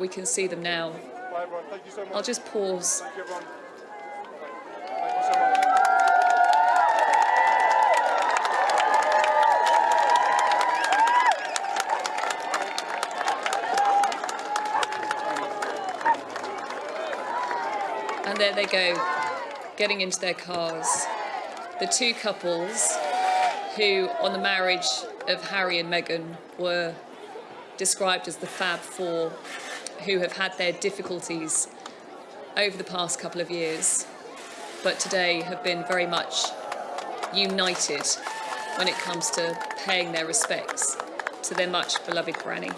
we can see them now. So. I'll just pause. And there they go, getting into their cars. The two couples who, on the marriage of Harry and Meghan, were described as the Fab Four, who have had their difficulties over the past couple of years, but today have been very much united when it comes to paying their respects to their much beloved granny.